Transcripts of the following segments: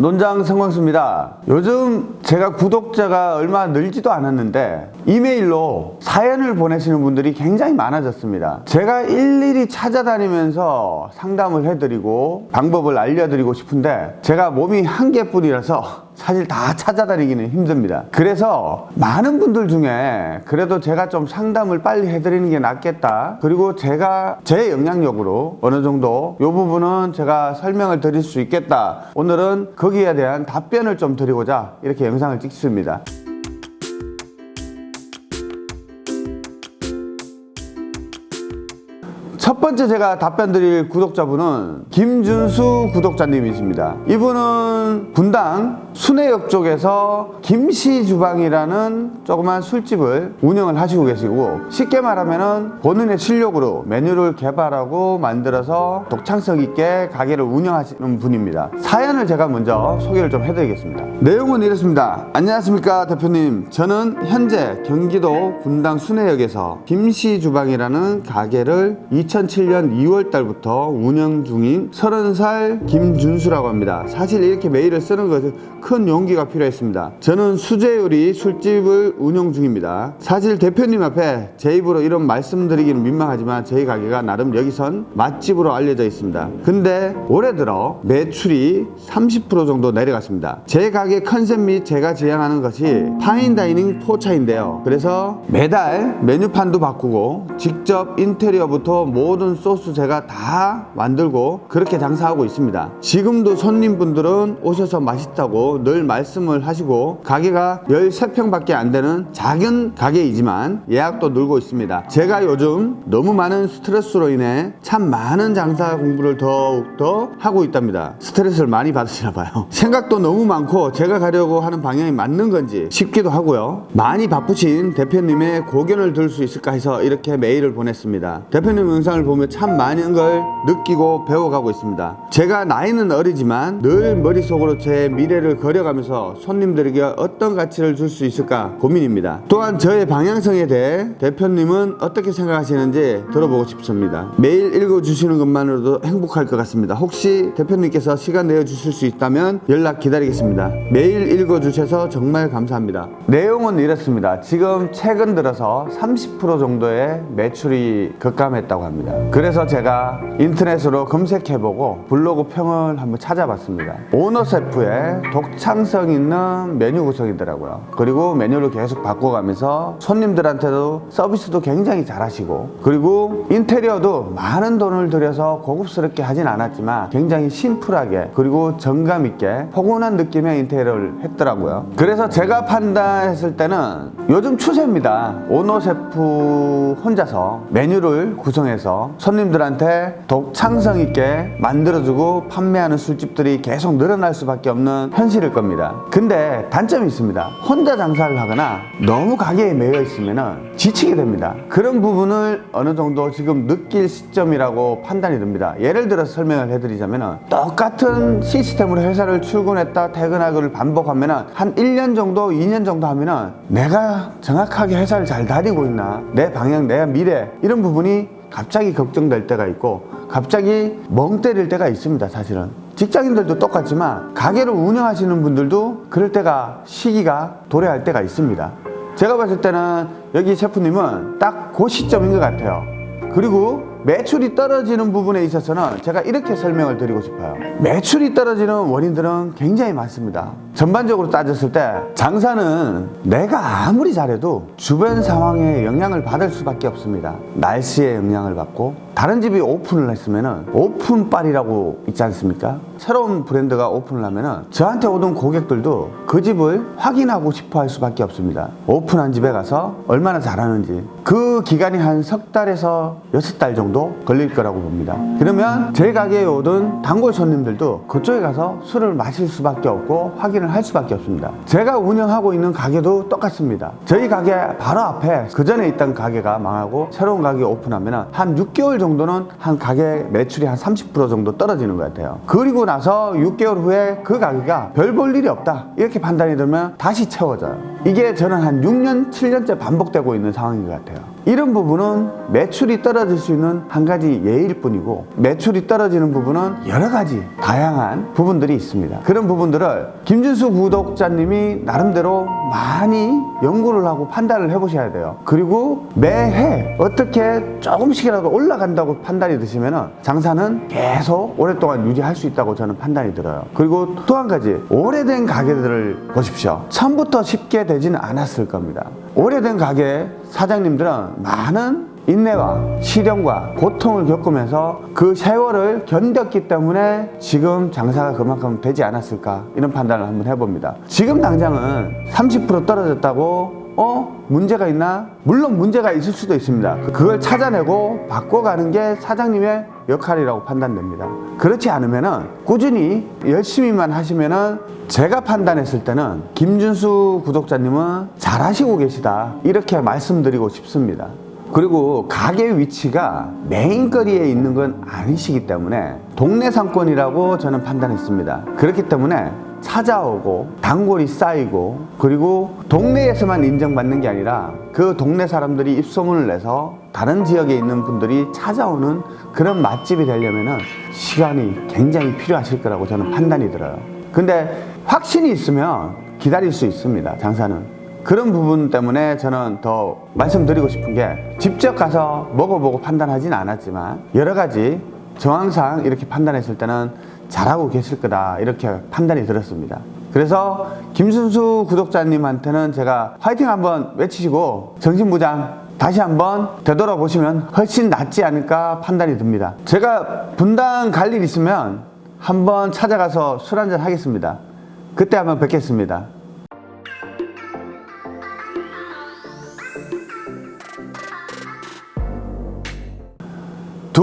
논장 성광수입니다. 요즘 제가 구독자가 얼마 늘지도 않았는데 이메일로 사연을 보내시는 분들이 굉장히 많아졌습니다. 제가 일일이 찾아다니면서 상담을 해드리고 방법을 알려드리고 싶은데 제가 몸이 한 개뿐이라서 사실 다 찾아다니기는 힘듭니다. 그래서 많은 분들 중에 그래도 제가 좀 상담을 빨리 해드리는 게 낫겠다. 그리고 제가 제 영향력으로 어느 정도 이 부분은 제가 설명을 드릴 수 있겠다. 오늘은 거기에 대한 답변을 좀 드리고자 이렇게 영상을 찍습니다. 첫 번째 제가 답변 드릴 구독자분은 김준수 구독자님이십니다. 이분은 분당 순회역 쪽에서 김씨 주방이라는 조그만 술집을 운영을 하시고 계시고 쉽게 말하면 본인의 실력으로 메뉴를 개발하고 만들어서 독창성 있게 가게를 운영하시는 분입니다. 사연을 제가 먼저 소개를 좀 해드리겠습니다. 내용은 이렇습니다. 안녕하십니까 대표님. 저는 현재 경기도 분당 순회역에서 김씨 주방이라는 가게를 2007년 2월 달부터 운영 중인 30살 김준수라고 합니다. 사실 이렇게 메일을 쓰는 것은 큰 용기가 필요했습니다. 저는 수제 요리 술집을 운영 중입니다. 사실 대표님 앞에 제 입으로 이런 말씀드리기는 민망하지만 저희 가게가 나름 여기선 맛집으로 알려져 있습니다. 근데 올해 들어 매출이 30% 정도 내려갔습니다. 제 가게 컨셉 및 제가 지향하는 것이 fine dining 포차인데요. 그래서 매달 메뉴판도 바꾸고 직접 인테리어부터 모든 소스 제가 다 만들고 그렇게 장사하고 있습니다. 지금도 손님분들은 오셔서 맛있다고 늘 말씀을 하시고 가게가 13평밖에 안 되는 작은 가게이지만 예약도 늘고 있습니다. 제가 요즘 너무 많은 스트레스로 인해 참 많은 장사 공부를 더욱더 하고 있답니다. 스트레스를 많이 받으시나 봐요. 생각도 너무 많고 제가 가려고 하는 방향이 맞는 건지 싶기도 하고요. 많이 바쁘신 대표님의 고견을 들 수 있을까 해서 이렇게 메일을 보냈습니다. 대표님 영상을 보면 참 많은 걸 느끼고 배워가고 있습니다. 제가 나이는 어리지만 늘 머릿속으로 제 미래를 그려가면서 손님들에게 어떤 가치를 줄 수 있을까 고민입니다. 또한 저의 방향성에 대해 대표님은 어떻게 생각하시는지 들어보고 싶습니다. 매일 읽어주시는 것만으로도 행복할 것 같습니다. 혹시 대표님께서 시간 내어주실 수 있다면 연락 기다리겠습니다. 매일 읽어주셔서 정말 감사합니다. 내용은 이렇습니다. 지금 최근 들어서 30% 정도의 매출이 급감했다고 합니다. 그래서 제가 인터넷으로 검색해보고 블로그 평을 한번 찾아봤습니다. 오너셰프의 독창성 있는 메뉴 구성이더라고요. 그리고 메뉴를 계속 바꿔가면서 손님들한테도 서비스도 굉장히 잘하시고 그리고 인테리어도 많은 돈을 들여서 고급스럽게 하진 않았지만 굉장히 심플하게 그리고 정감 있게 포근한 느낌의 인테리어를 했더라고요. 그래서 제가 판단했을 때는 요즘 추세입니다. 오너 셰프 혼자서 메뉴를 구성해서 손님들한테 독창성 있게 만들어주고 판매하는 술집들이 계속 늘어날 수밖에 없는 현실일 겁니다. 근데 단점이 있습니다. 혼자 장사를 하거나 너무 가게에 매여 있으면 지치게 됩니다. 그런 부분을 어느 정도 지금 느낄 시점이라고 판단이 듭니다. 예를 들어서 설명을 해드리자면 똑같은 시스템으로 회사를 출근했다 퇴근하기를 반복하면 한 1년 정도 2년 정도 하면 내가 정확하게 회사를 잘 다니고 있나 내 방향 내 미래 이런 부분이 갑자기 걱정될 때가 있고 갑자기 멍 때릴 때가 있습니다 사실은. 직장인들도 똑같지만 가게를 운영하시는 분들도 그럴 때가 시기가 도래할 때가 있습니다. 제가 봤을 때는 여기 셰프님은 딱 그 시점인 것 같아요. 그리고 매출이 떨어지는 부분에 있어서는 제가 이렇게 설명을 드리고 싶어요. 매출이 떨어지는 원인들은 굉장히 많습니다. 전반적으로 따졌을 때 장사는 내가 아무리 잘해도 주변 상황에 영향을 받을 수밖에 없습니다. 날씨에 영향을 받고 다른 집이 오픈을 했으면 오픈빨이라고 있지 않습니까? 새로운 브랜드가 오픈을 하면 저한테 오던 고객들도 그 집을 확인하고 싶어 할 수밖에 없습니다. 오픈한 집에 가서 얼마나 잘하는지 그 기간이 한 석 달에서 여섯 달 정도 걸릴 거라고 봅니다. 그러면 제 가게에 오던 단골 손님들도 그쪽에 가서 술을 마실 수밖에 없고 확인을 할 수밖에 없습니다. 제가 운영하고 있는 가게도 똑같습니다. 저희 가게 바로 앞에 그 전에 있던 가게가 망하고 새로운 가게 오픈하면 한 6개월 정도는 한 가게 매출이 한 30% 정도 떨어지는 것 같아요. 그리고 나서 6개월 후에 그 가게가 별 볼 일이 없다. 이렇게 판단이 들면 다시 채워져요. 이게 저는 한 6년 7년째 반복되고 있는 상황인 것 같아요 이런 부분은 매출이 떨어질 수 있는 한 가지 예일 뿐이고 매출이 떨어지는 부분은 여러 가지 다양한 부분들이 있습니다. 그런 부분들을 김준수 구독자님이 나름대로 많이 연구를 하고 판단을 해보셔야 돼요. 그리고 매해 어떻게 조금씩이라도 올라간다고 판단이 드시면 장사는 계속 오랫동안 유지할 수 있다고 저는 판단이 들어요. 그리고 또 한 가지 오래된 가게들을 보십시오. 처음부터 쉽게 되지는 않았을 겁니다. 오래된 가게 사장님들은 많은 인내와 시련과 고통을 겪으면서 그 세월을 견뎠기 때문에 지금 장사가 그만큼 되지 않았을까 이런 판단을 한번 해봅니다. 지금 당장은 30% 떨어졌다고 어? 문제가 있나? 물론 문제가 있을 수도 있습니다. 그걸 찾아내고 바꿔가는 게 사장님의 역할이라고 판단됩니다. 그렇지 않으면 은 꾸준히 열심히만 하시면 은 제가 판단했을 때는 김준수 구독자님은 잘하시고 계시다. 이렇게 말씀드리고 싶습니다. 그리고 가게 위치가 메인거리에 있는 건 아니시기 때문에 동네 상권이라고 저는 판단했습니다. 그렇기 때문에 찾아오고 단골이 쌓이고 그리고 동네에서만 인정받는 게 아니라 그 동네 사람들이 입소문을 내서 다른 지역에 있는 분들이 찾아오는 그런 맛집이 되려면은 시간이 굉장히 필요하실 거라고 저는 판단이 들어요. 근데 확신이 있으면 기다릴 수 있습니다. 장사는. 그런 부분 때문에 저는 더 말씀드리고 싶은 게 직접 가서 먹어보고 판단하진 않았지만 여러 가지 정황상 이렇게 판단했을 때는 잘하고 계실 거다 이렇게 판단이 들었습니다. 그래서 김순수 구독자님한테는 제가 화이팅 한번 외치시고 정신부장 다시 한번 되돌아보시면 훨씬 낫지 않을까 판단이 듭니다. 제가 분당 갈 일 있으면 한번 찾아가서 술 한잔 하겠습니다. 그때 한번 뵙겠습니다.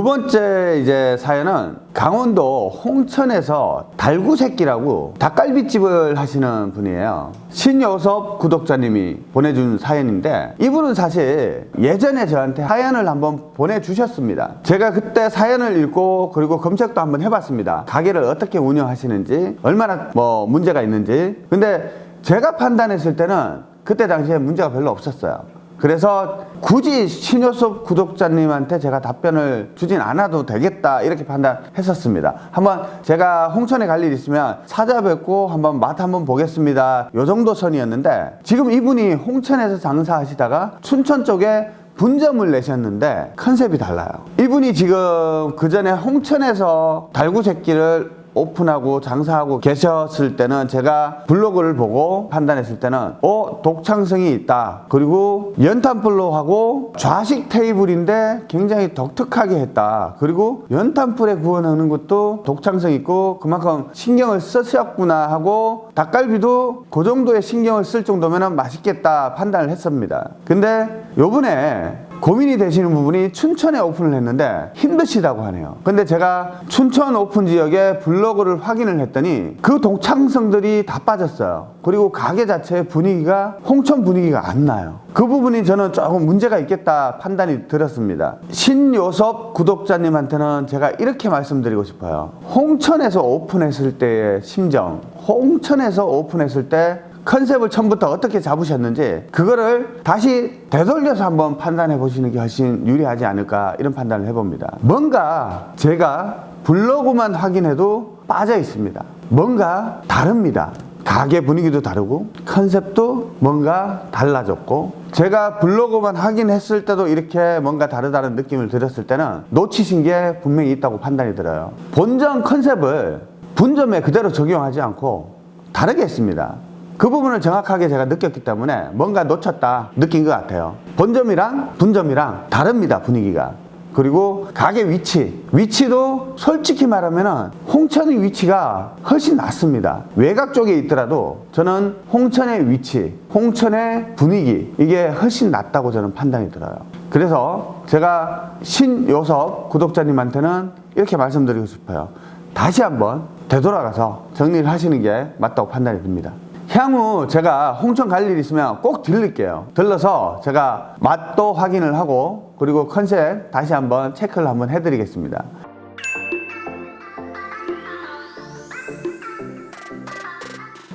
번째 이제 사연은 강원도 홍천에서 달구새끼라고 닭갈비집을 하시는 분이에요. 신요섭 구독자님이 보내준 사연인데 이분은 사실 예전에 저한테 사연을 한번 보내주셨습니다. 제가 그때 사연을 읽고 그리고 검색도 한번 해봤습니다. 가게를 어떻게 운영하시는지 얼마나 뭐 문제가 있는지 근데 제가 판단했을 때는 그때 당시에 문제가 별로 없었어요. 그래서 굳이 신효섭 구독자님한테 제가 답변을 주진 않아도 되겠다 이렇게 판단했었습니다. 한번 제가 홍천에 갈 일 있으면 찾아뵙고 한번 맛 한번 보겠습니다. 요 정도 선이었는데 지금 이분이 홍천에서 장사하시다가 춘천 쪽에 분점을 내셨는데 컨셉이 달라요. 이분이 지금 그 전에 홍천에서 달구새끼를 오픈하고 장사하고 계셨을 때는 제가 블로그를 보고 판단했을 때는 어 독창성이 있다. 그리고 연탄불로하고 좌식 테이블인데 굉장히 독특하게 했다. 그리고 연탄 불에 구워놓는 것도 독창성 있고 그만큼 신경을 쓰셨구나 하고 닭갈비도 그 정도의 신경을 쓸 정도면 맛있겠다 판단을 했습니다. 근데 요번에 고민이 되시는 부분이 춘천에 오픈을 했는데 힘드시다고 하네요. 근데 제가 춘천 오픈 지역에 블로그를 확인을 했더니 그 동창성들이 다 빠졌어요. 그리고 가게 자체의 분위기가 홍천 분위기가 안 나요. 그 부분이 저는 조금 문제가 있겠다 판단이 들었습니다. 신요섭 구독자님한테는 제가 이렇게 말씀드리고 싶어요. 홍천에서 오픈했을 때의 심정, 홍천에서 오픈했을 때 컨셉을 처음부터 어떻게 잡으셨는지 그거를 다시 되돌려서 한번 판단해 보시는 게 훨씬 유리하지 않을까 이런 판단을 해봅니다. 뭔가 제가 블로그만 확인해도 빠져 있습니다. 뭔가 다릅니다. 가게 분위기도 다르고 컨셉도 뭔가 달라졌고 제가 블로그만 확인했을 때도 이렇게 뭔가 다르다는 느낌을 들었을 때는 놓치신 게 분명히 있다고 판단이 들어요. 본점 컨셉을 분점에 그대로 적용하지 않고 다르게 했습니다. 그 부분을 정확하게 제가 느꼈기 때문에 뭔가 놓쳤다 느낀 것 같아요. 본점이랑 분점이랑 다릅니다, 분위기가. 그리고 가게 위치. 위치도 솔직히 말하면 홍천의 위치가 훨씬 낫습니다. 외곽 쪽에 있더라도 저는 홍천의 위치, 홍천의 분위기, 이게 훨씬 낫다고 저는 판단이 들어요. 그래서 제가 신요섭 구독자님한테는 이렇게 말씀드리고 싶어요. 다시 한번 되돌아가서 정리를 하시는 게 맞다고 판단이 듭니다. 향후 제가 홍천 갈 일 있으면 꼭 들릴게요. 들러서 제가 맛도 확인을 하고 그리고 컨셉 다시 한번 체크를 한번 해드리겠습니다.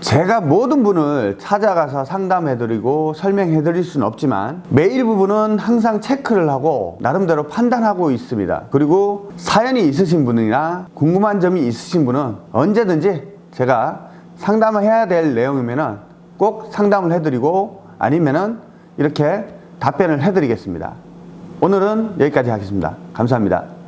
제가 모든 분을 찾아가서 상담해드리고 설명해드릴 수는 없지만 메일 부분은 항상 체크를 하고 나름대로 판단하고 있습니다. 그리고 사연이 있으신 분이나 궁금한 점이 있으신 분은 언제든지 제가 상담을 해야 될 내용이면은 꼭 상담을 해드리고 아니면은 이렇게 답변을 해드리겠습니다. 오늘은 여기까지 하겠습니다. 감사합니다.